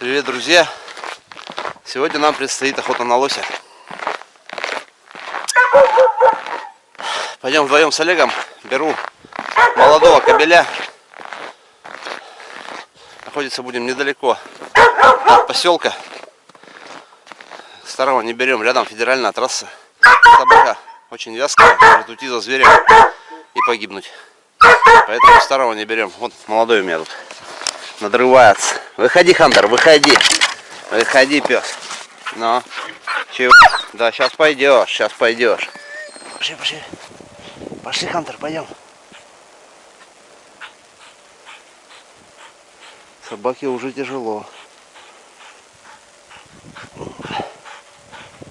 Привет, друзья! Сегодня нам предстоит охота на лося. Пойдем вдвоем с Олегом. Беру молодого кобеля. Находиться будем недалеко от поселка. Старого не берем, рядом федеральная трасса. Собака очень вязкая, может уйти за зверем и погибнуть. Поэтому старого не берем. Вот молодой у меня тут надрывается. Выходи, Хантер, выходи. Выходи, пес. Ну, чего? Да, сейчас пойдешь, сейчас пойдешь. Пошли, пошли. Пошли, Хантер, пойдем. Собаке уже тяжело.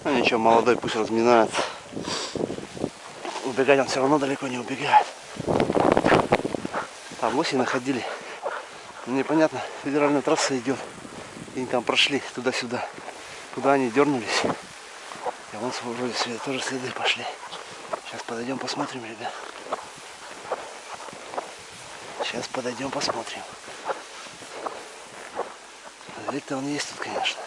Ну ничего, молодой пусть разминается. Убегать он все равно далеко не убегает. Там лоси находили. Непонятно, федеральная трасса идет. И они там прошли туда-сюда. Куда они дернулись. И вон вроде следы, тоже следы пошли. Сейчас подойдем посмотрим, ребят. Сейчас подойдем посмотрим. Зверь-то он есть тут, конечно.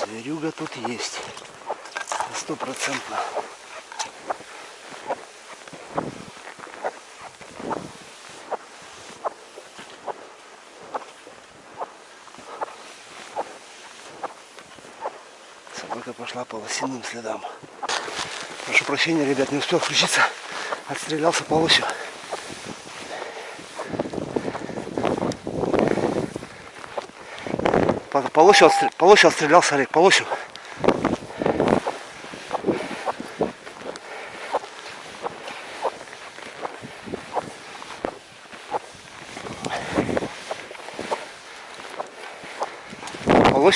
Зверюга тут есть. Стопроцентно. Собака пошла по лосиным следам. Прошу прощения, ребят, не успел включиться. Отстрелялся по лосю. По, по, лосю, по лосю отстрелялся Олег, по лосю.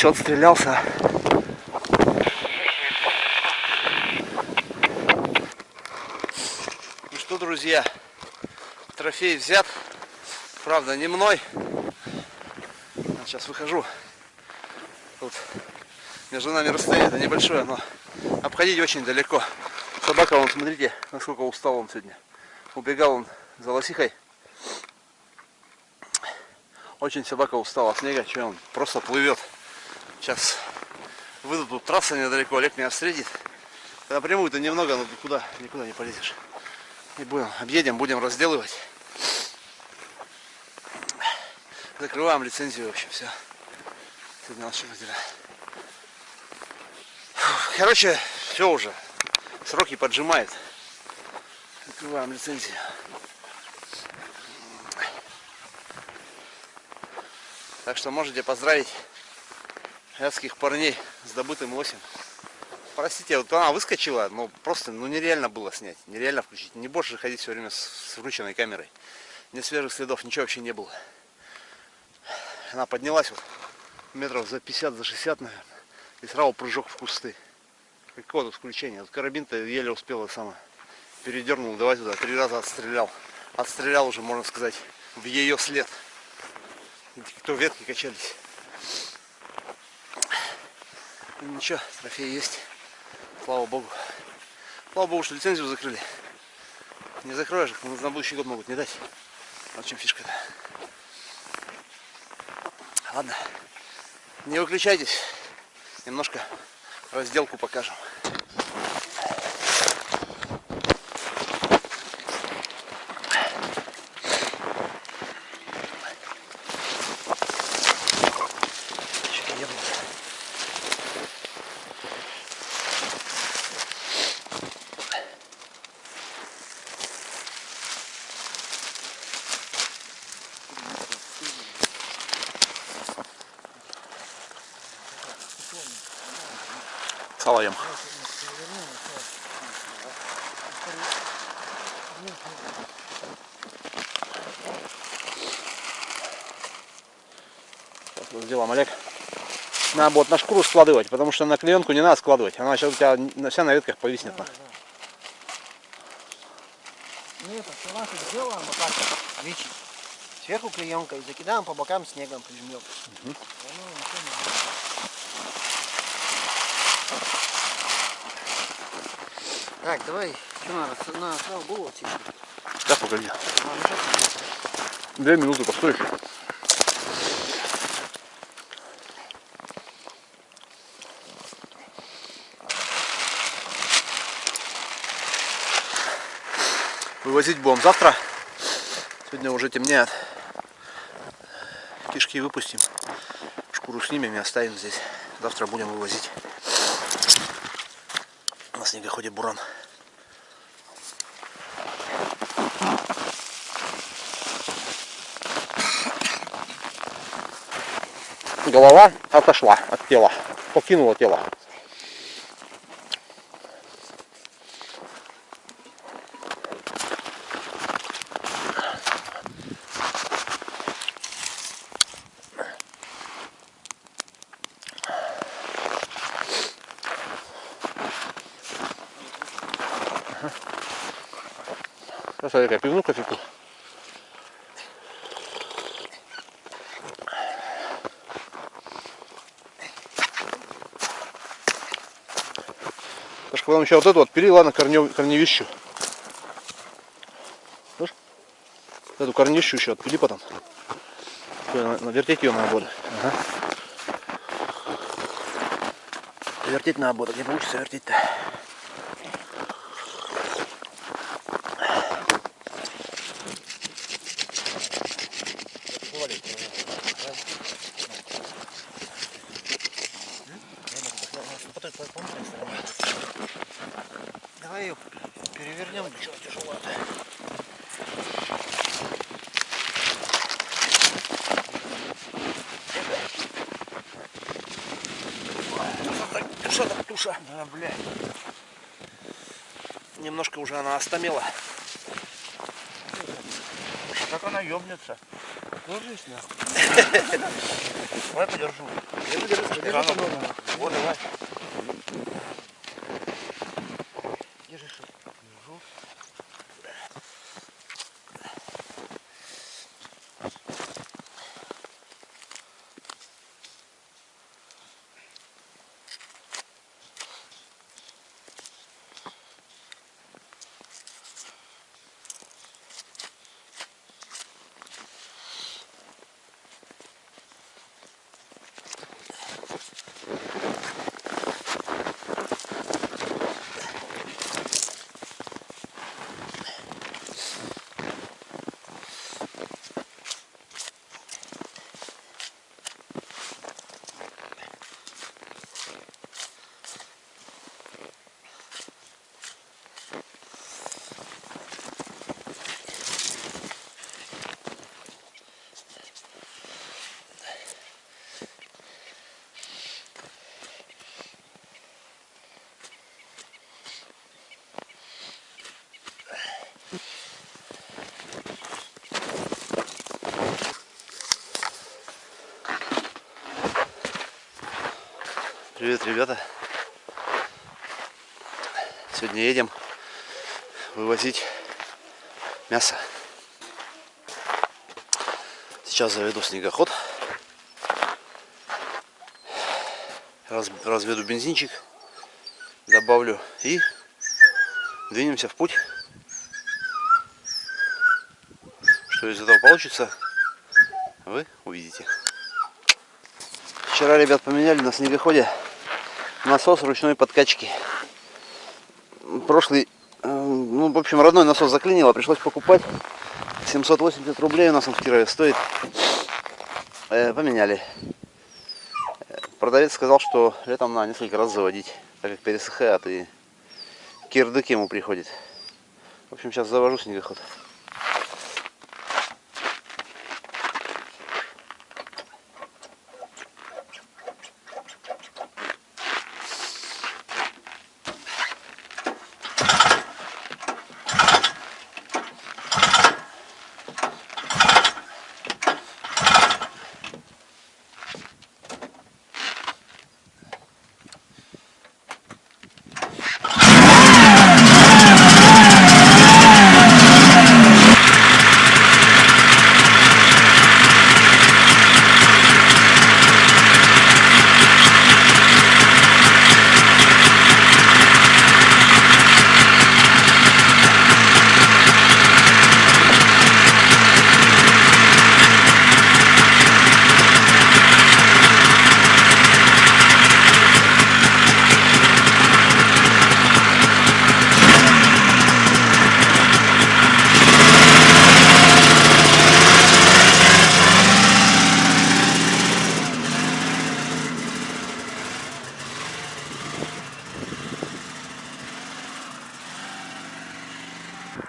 По лосю отстрелялся. Ну что, друзья, трофей взят. Правда, не мной. Сейчас выхожу. Тут между нами расстояние это небольшое, но обходить очень далеко. Собака, вон, смотрите, насколько устал он сегодня. Убегал он за лосихой. Очень собака устала от снега, что он просто плывет. Сейчас выйду, тут трасса недалеко, Олег меня встретит. Напрямую-то немного, но куда, никуда не полезешь. И будем, объедем, будем разделывать. Закрываем лицензию, в общем, все. Сегодня наши дела. Короче, все уже. Сроки поджимает. Закрываем лицензию. Так что можете поздравить вятских парней с добытым лосем. Простите, вот она выскочила, но просто ну, нереально было снять. Нереально включить. Не больше ходить все время с, с врученной камерой. Ни свежих следов, ничего вообще не было. Она поднялась вот метров за 50, за 60, наверное. И сразу прыжок в кусты. Какое тут включение. Вот карабин-то еле успел сама. Передернул, давай туда. Три раза отстрелял. Отстрелял уже, можно сказать, в ее след. Кто ветки качались. Ну, ничего, трофей есть. Слава богу. Слава богу, что лицензию закрыли. Не закроешь, на будущий год могут не дать. Вот в чем фишка-то. Ладно, не выключайтесь. Немножко разделку покажем. Сало ем. Сейчас мы сделаем, Олег. Надо вот на шкуру складывать, потому что на клеенку не надо складывать. Она сейчас у тебя на- вся на ветках повиснет. на. Нет, салаты сделаем вот так вот, видите, сверху клеенкой, закидаем по бокам снегом, прижмем. Оно ничего не будет. Так, давай, что надо? На сразу голову тихо. Да, погоди. А, ну. Две минуты постоишь. Вывозить будем завтра. Сегодня уже темнеет. Кишки выпустим. Шкуру снимем и оставим здесь. Завтра будем вывозить. На снегоходе буран. Голова отошла от тела. Покинула тело. Сейчас я пивну кофейку. Сашка, потом еще вот эту отпили, ладно, корнев, корневищу. Слышь? Эту корневищу еще отпили потом. На- Навертеть ее надо будет. Ага. Вертеть надо будет, где получится вертеть-то. Давай ее перевернем. Тяжеловато. Туша так туша. Да, блядь. Немножко уже она остамела. Как она ёбнется. Ложись нахуй. Давай подержу. Я подержу. Вот, давай. Привет, ребята. Сегодня едем вывозить мясо. Сейчас заведу снегоход. Раз- разведу бензинчик. Добавлю и двинемся в путь. Что из этого получится, вы увидите. Вчера ребят поменяли на снегоходе насос ручной подкачки. Прошлый, э, ну, в общем, родной насос заклинило, пришлось покупать. 780 рублей у нас он в Кирове стоит. Э, поменяли. Продавец сказал, что летом на несколько раз заводить, так как пересыхает и кирдык ему приходит. В общем, сейчас завожу снегоход.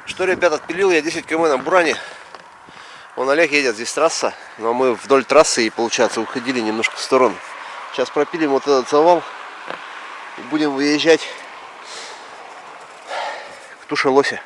Что, ребят, отпилил я 10 км на Буране. Вон Олег едет, здесь трасса, но мы вдоль трассы и, получается, уходили немножко в сторону. Сейчас пропилим вот этот завал и будем выезжать к туше лося.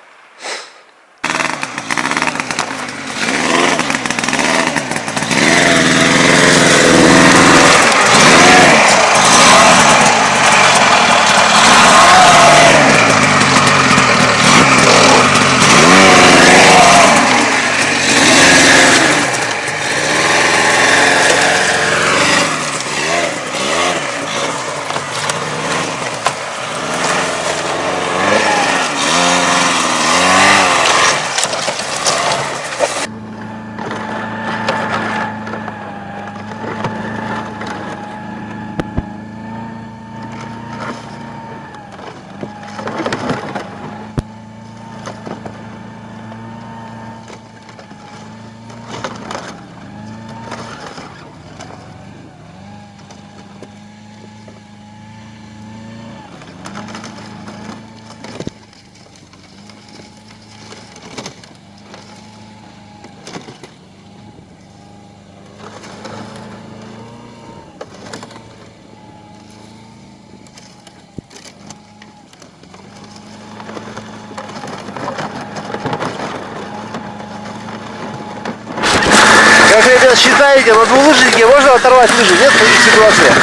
Как считаете, на двулыжнике можно оторвать лыжи? Нет таких ситуациях?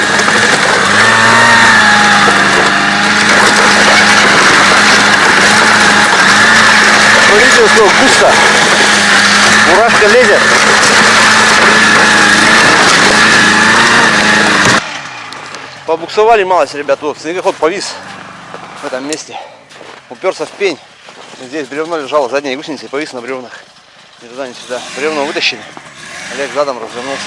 Смотрите, сколько густо. Мурашка лезет. Побуксовали малость, ребят. Вот снегоход повис в этом месте. Уперся в пень. Здесь бревно лежало, задняя гусеница и повис на бревнах. Ни туда, ни сюда. Бревно вытащили. Олег задом развернулся.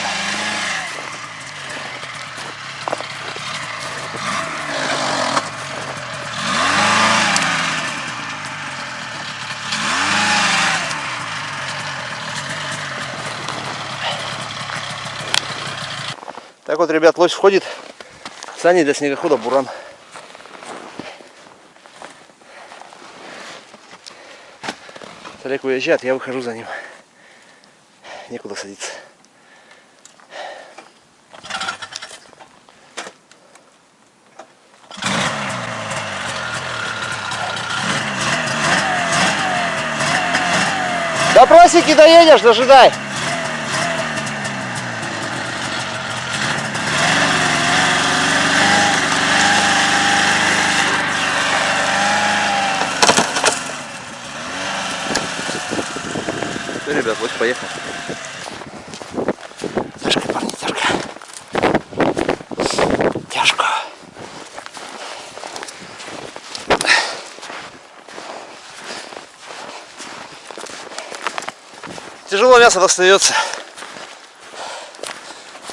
Так вот, ребят, лось входит. Сани для снегохода буран. Олег уезжает, я выхожу за ним. Некуда садиться. До просеки доедешь, дожидай. Все, ребят, вот поехал. Тяжко, парни, тяжко. Тяжко. Тяжело мясо достается.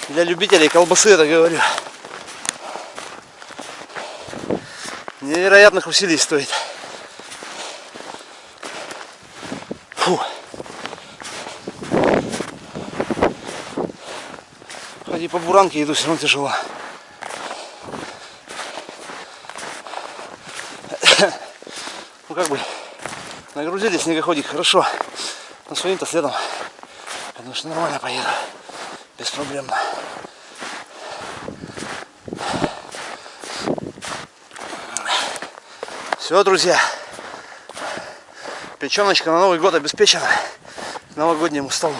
Для любителей колбасы это говорю. Невероятных усилий стоит. Хоть и по буранке иду, все равно тяжело. Ну как бы нагрузили снегоходик хорошо. Но своим-то следом. Потому что нормально поеду. Беспроблемно. Все, друзья. Печеночка на Новый год обеспечена новогоднему столу.